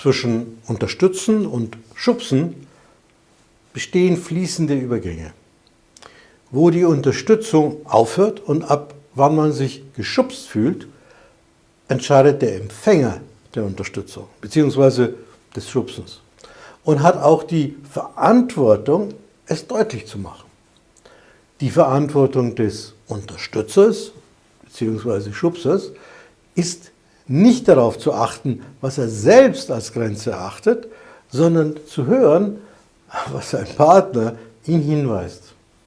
Zwischen Unterstützen und Schubsen bestehen fließende Übergänge. Wo die Unterstützung aufhört und ab wann man sich geschubst fühlt, entscheidet der Empfänger der Unterstützung bzw. des Schubsens und hat auch die Verantwortung, es deutlich zu machen. Die Verantwortung des Unterstützers bzw. Schubsers ist nicht darauf zu achten, was er selbst als Grenze erachtet, sondern zu hören, was sein Partner ihn hinweist.